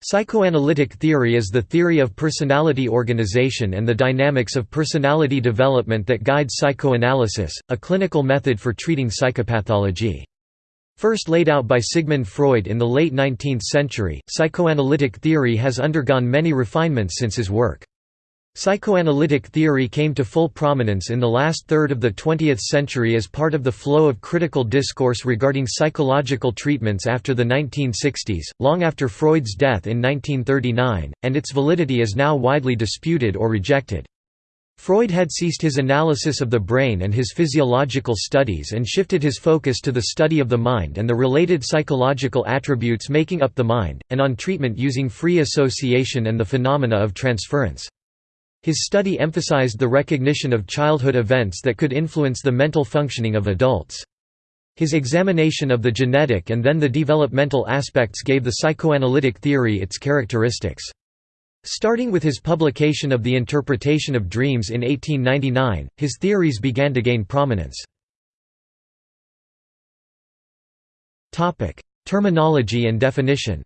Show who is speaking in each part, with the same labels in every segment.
Speaker 1: Psychoanalytic theory is the theory of personality organization and the dynamics of personality development that guides psychoanalysis, a clinical method for treating psychopathology. First laid out by Sigmund Freud in the late 19th century, psychoanalytic theory has undergone many refinements since his work. Psychoanalytic theory came to full prominence in the last third of the 20th century as part of the flow of critical discourse regarding psychological treatments after the 1960s, long after Freud's death in 1939, and its validity is now widely disputed or rejected. Freud had ceased his analysis of the brain and his physiological studies and shifted his focus to the study of the mind and the related psychological attributes making up the mind, and on treatment using free association and the phenomena of transference. His study emphasized the recognition of childhood events that could influence the mental functioning of adults. His examination of the genetic and then the developmental aspects gave the psychoanalytic theory its characteristics. Starting with his publication of The Interpretation of Dreams in 1899, his theories began to gain prominence. Terminology and definition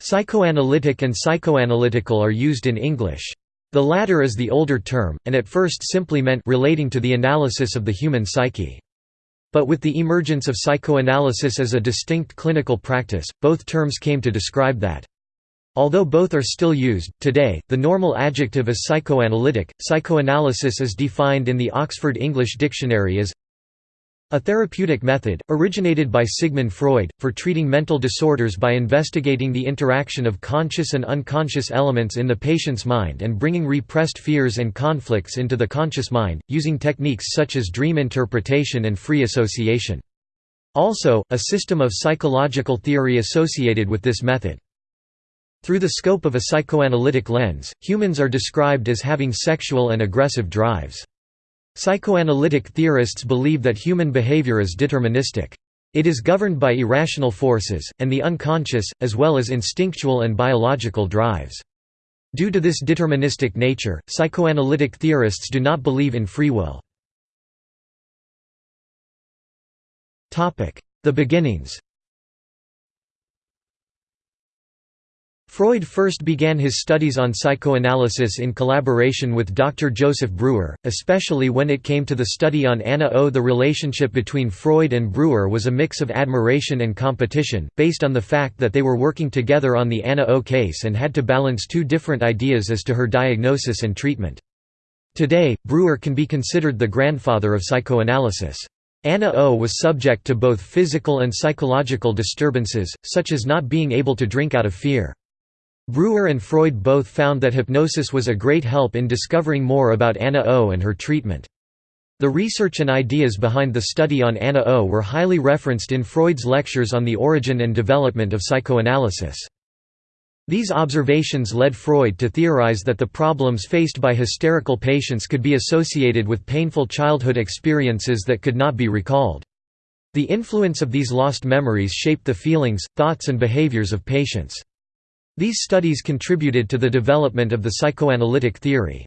Speaker 1: Psychoanalytic and psychoanalytical are used in English. The latter is the older term, and at first simply meant relating to the analysis of the human psyche. But with the emergence of psychoanalysis as a distinct clinical practice, both terms came to describe that. Although both are still used, today, the normal adjective is psychoanalytic. Psychoanalysis is defined in the Oxford English Dictionary as a therapeutic method, originated by Sigmund Freud, for treating mental disorders by investigating the interaction of conscious and unconscious elements in the patient's mind and bringing repressed fears and conflicts into the conscious mind, using techniques such as dream interpretation and free association. Also, a system of psychological theory associated with this method. Through the scope of a psychoanalytic lens, humans are described as having sexual and aggressive drives. Psychoanalytic theorists believe that human behavior is deterministic. It is governed by irrational forces, and the unconscious, as well as instinctual and biological drives. Due to this deterministic nature, psychoanalytic theorists do not believe in free will. The beginnings Freud first began his studies on psychoanalysis in collaboration with Dr. Joseph Breuer, especially when it came to the study on Anna O. The relationship between Freud and Breuer was a mix of admiration and competition, based on the fact that they were working together on the Anna O case and had to balance two different ideas as to her diagnosis and treatment. Today, Breuer can be considered the grandfather of psychoanalysis. Anna O was subject to both physical and psychological disturbances, such as not being able to drink out of fear. Breuer and Freud both found that hypnosis was a great help in discovering more about Anna O and her treatment. The research and ideas behind the study on Anna O were highly referenced in Freud's lectures on the origin and development of psychoanalysis. These observations led Freud to theorize that the problems faced by hysterical patients could be associated with painful childhood experiences that could not be recalled. The influence of these lost memories shaped the feelings, thoughts and behaviors of patients. These studies contributed to the development of the psychoanalytic theory.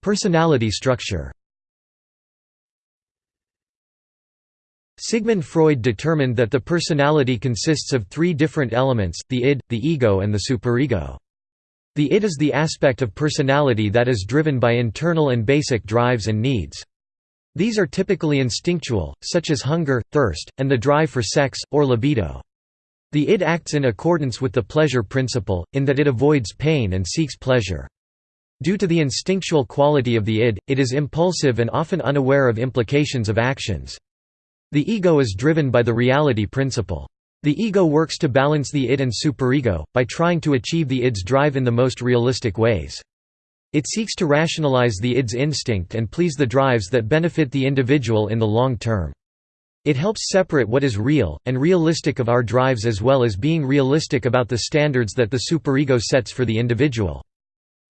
Speaker 1: Personality structure Sigmund Freud determined that the personality consists of three different elements, the id, the ego and the superego. The id is the aspect of personality that is driven by internal and basic drives and needs. These are typically instinctual, such as hunger, thirst, and the drive for sex, or libido. The id acts in accordance with the pleasure principle, in that it avoids pain and seeks pleasure. Due to the instinctual quality of the id, it is impulsive and often unaware of implications of actions. The ego is driven by the reality principle. The ego works to balance the id and superego, by trying to achieve the id's drive in the most realistic ways. It seeks to rationalize the id's instinct and please the drives that benefit the individual in the long term. It helps separate what is real, and realistic of our drives as well as being realistic about the standards that the superego sets for the individual.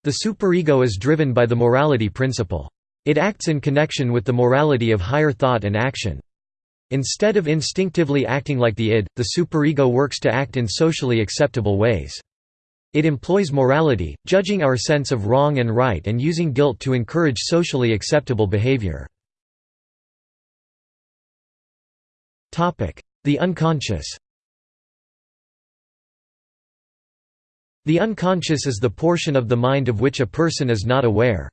Speaker 1: The superego is driven by the morality principle. It acts in connection with the morality of higher thought and action. Instead of instinctively acting like the id, the superego works to act in socially acceptable ways. It employs morality, judging our sense of wrong and right and using guilt to encourage socially acceptable behavior. The unconscious The unconscious is the portion of the mind of which a person is not aware.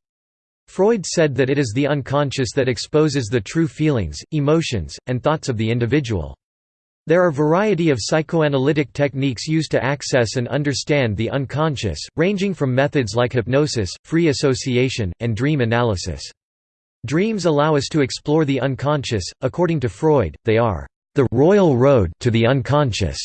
Speaker 1: Freud said that it is the unconscious that exposes the true feelings, emotions, and thoughts of the individual. There are a variety of psychoanalytic techniques used to access and understand the unconscious, ranging from methods like hypnosis, free association, and dream analysis. Dreams allow us to explore the unconscious, according to Freud, they are the royal road to the unconscious.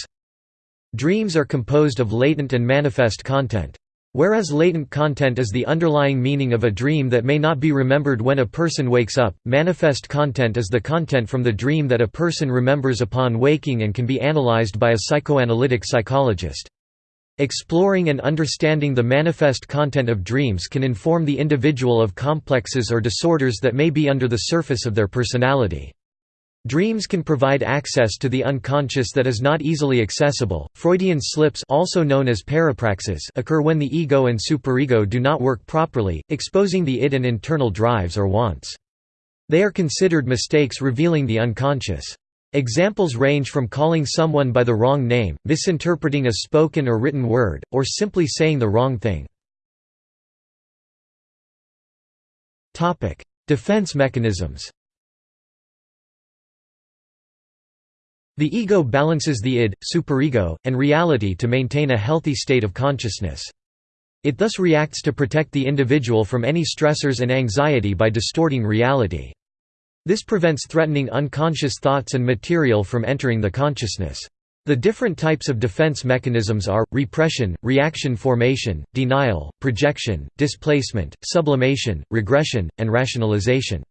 Speaker 1: Dreams are composed of latent and manifest content. Whereas latent content is the underlying meaning of a dream that may not be remembered when a person wakes up, manifest content is the content from the dream that a person remembers upon waking and can be analyzed by a psychoanalytic psychologist. Exploring and understanding the manifest content of dreams can inform the individual of complexes or disorders that may be under the surface of their personality. Dreams can provide access to the unconscious that is not easily accessible. Freudian slips, also known as parapraxis, occur when the ego and superego do not work properly, exposing the id and internal drives or wants. They are considered mistakes revealing the unconscious. Examples range from calling someone by the wrong name, misinterpreting a spoken or written word, or simply saying the wrong thing. Topic: Defense mechanisms. The ego balances the id, superego, and reality to maintain a healthy state of consciousness. It thus reacts to protect the individual from any stressors and anxiety by distorting reality. This prevents threatening unconscious thoughts and material from entering the consciousness. The different types of defense mechanisms are, repression, reaction formation, denial, projection, displacement, sublimation, regression, and rationalization.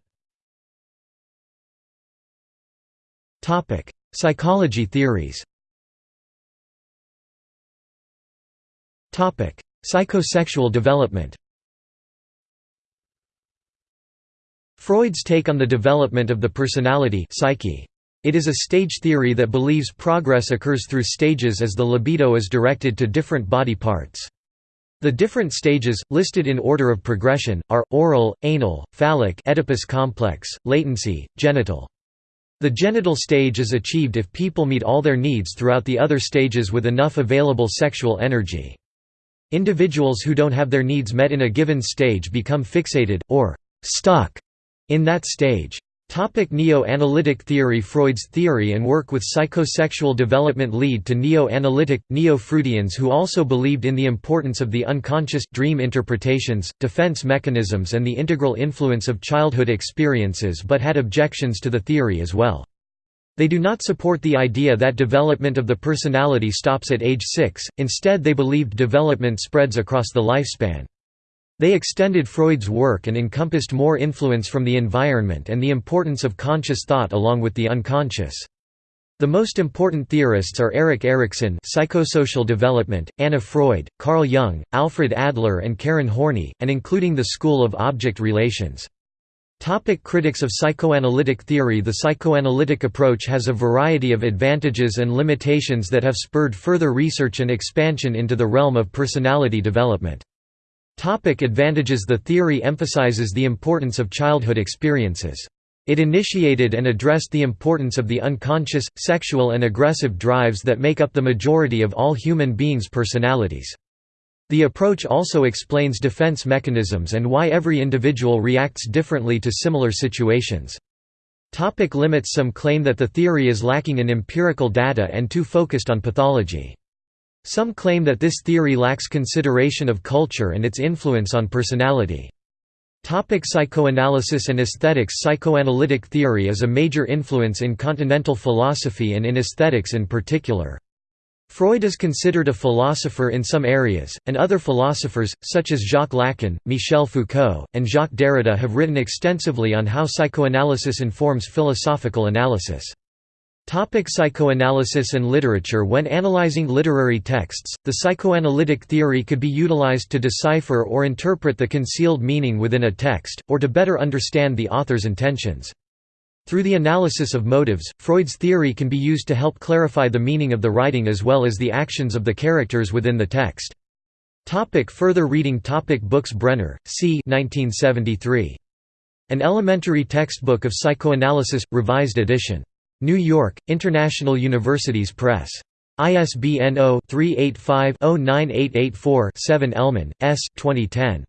Speaker 1: Psychology theories Psychosexual development Freud's take on the development of the personality psyche. It is a stage theory that believes progress occurs through stages as the libido is directed to different body parts. The different stages, listed in order of progression, are, oral, anal, phallic Oedipus complex, latency, genital. The genital stage is achieved if people meet all their needs throughout the other stages with enough available sexual energy. Individuals who don't have their needs met in a given stage become fixated, or stuck, in that stage. Topic Neo-analytic theory Freud's theory and work with psychosexual development lead to neo-analytic, neo-Freudians who also believed in the importance of the unconscious dream interpretations, defense mechanisms and the integral influence of childhood experiences but had objections to the theory as well. They do not support the idea that development of the personality stops at age 6, instead they believed development spreads across the lifespan. They extended Freud's work and encompassed more influence from the environment and the importance of conscious thought along with the unconscious. The most important theorists are Erik Erikson psychosocial development, Anna Freud, Carl Jung, Alfred Adler and Karen Horney, and including the School of Object Relations. Topic critics of psychoanalytic theory The psychoanalytic approach has a variety of advantages and limitations that have spurred further research and expansion into the realm of personality development. Topic advantages The theory emphasizes the importance of childhood experiences. It initiated and addressed the importance of the unconscious, sexual and aggressive drives that make up the majority of all human beings' personalities. The approach also explains defense mechanisms and why every individual reacts differently to similar situations. Topic limits Some claim that the theory is lacking in empirical data and too focused on pathology. Some claim that this theory lacks consideration of culture and its influence on personality. Topic psychoanalysis and aesthetics Psychoanalytic theory is a major influence in continental philosophy and in aesthetics in particular. Freud is considered a philosopher in some areas, and other philosophers, such as Jacques Lacan, Michel Foucault, and Jacques Derrida have written extensively on how psychoanalysis informs philosophical analysis. Topic psychoanalysis and literature When analyzing literary texts, the psychoanalytic theory could be utilized to decipher or interpret the concealed meaning within a text, or to better understand the author's intentions. Through the analysis of motives, Freud's theory can be used to help clarify the meaning of the writing as well as the actions of the characters within the text. Topic further reading topic Books Brenner, C. 1973. An Elementary Textbook of Psychoanalysis, Revised edition. New York, International Universities Press. ISBN 0-385-09884-7 Ellman, S. 2010.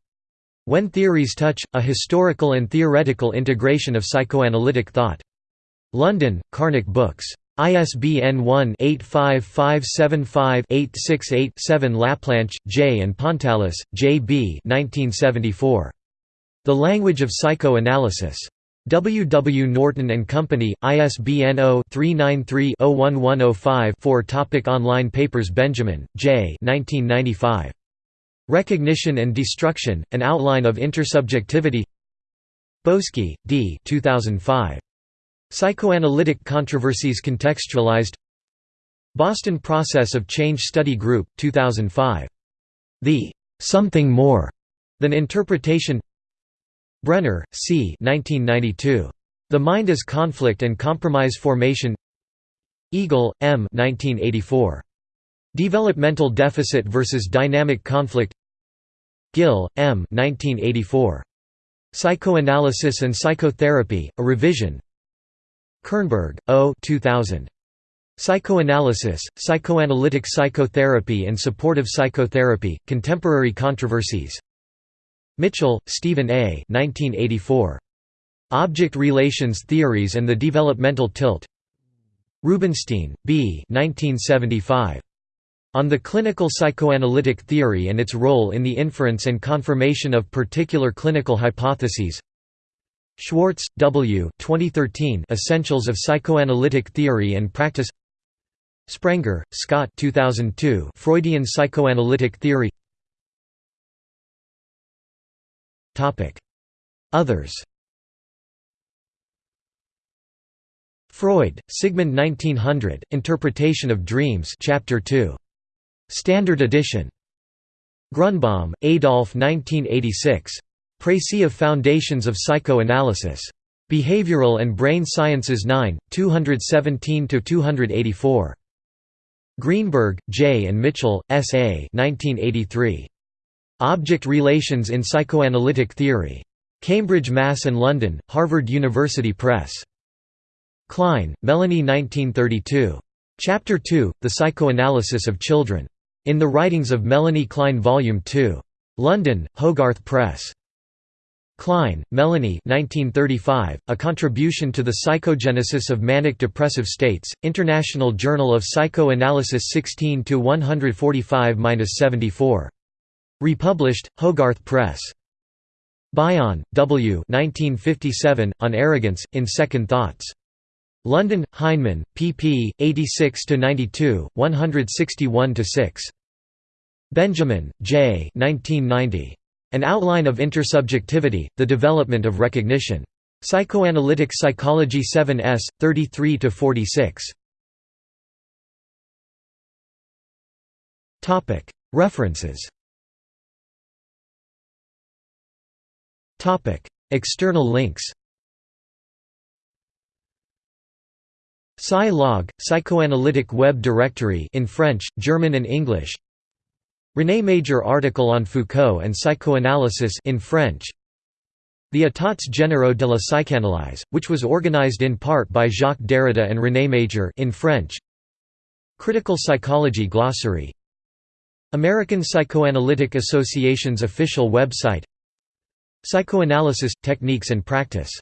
Speaker 1: When Theories Touch, A Historical and Theoretical Integration of Psychoanalytic Thought. London, Karnac Books. ISBN 1-85575-868-7 Laplanche, J. and Pontalis, J. B. 1974. The Language of Psychoanalysis. W. W. Norton and Company, ISBN 0-393-01105-4 Topic Online papers Benjamin, J. 1995. Recognition and Destruction, An Outline of Intersubjectivity Boesky, D. 2005. Psychoanalytic Controversies Contextualized Boston Process of Change Study Group, 2005. The "'Something More' Than Interpretation Brenner, C. 1992. The Mind as Conflict and Compromise Formation Eagle, M. 1984. Developmental Deficit versus Dynamic Conflict Gill, M. 1984. Psychoanalysis and Psychotherapy, A Revision Kernberg, O. 2000. Psychoanalysis, Psychoanalytic Psychotherapy and Supportive Psychotherapy, Contemporary Controversies Mitchell, Stephen A. 1984. Object Relations Theories and the Developmental Tilt Rubinstein, B. 1975. On the Clinical Psychoanalytic Theory and its Role in the Inference and Confirmation of Particular Clinical Hypotheses Schwartz, W. 2013 Essentials of Psychoanalytic Theory and Practice Sprenger, Scott 2002 Freudian Psychoanalytic Theory Others Freud, Sigmund 1900, Interpretation of Dreams Chapter 2. Standard edition. Grunbaum, Adolf 1986. Précis of Foundations of Psychoanalysis. Behavioral and Brain Sciences 9, 217–284. Greenberg, J. and Mitchell, S. A. 1983. Object Relations in Psychoanalytic Theory. Cambridge, Mass. and London, Harvard University Press. Klein, Melanie 1932. Chapter 2, The Psychoanalysis of Children. In the Writings of Melanie Klein Volume 2. London, Hogarth Press. Klein, Melanie 1935, A Contribution to the Psychogenesis of Manic Depressive States, International Journal of Psychoanalysis 16–145–74. Republished, Hogarth Press. Bion, W. 1957, On Arrogance, in Second Thoughts. London, Heinemann, pp. 86–92, 161–6. Benjamin, J. 1990. An Outline of Intersubjectivity, The Development of Recognition. Psychoanalytic Psychology 7s, 33–46. References External links Psy-Log, Psychoanalytic Web Directory in French, German and English. René Major article on Foucault and psychoanalysis in French. The États généraux de la psychanalyse, which was organized in part by Jacques Derrida and René Major in French. Critical Psychology Glossary. American Psychoanalytic Association's official website Psychoanalysis – Techniques and Practice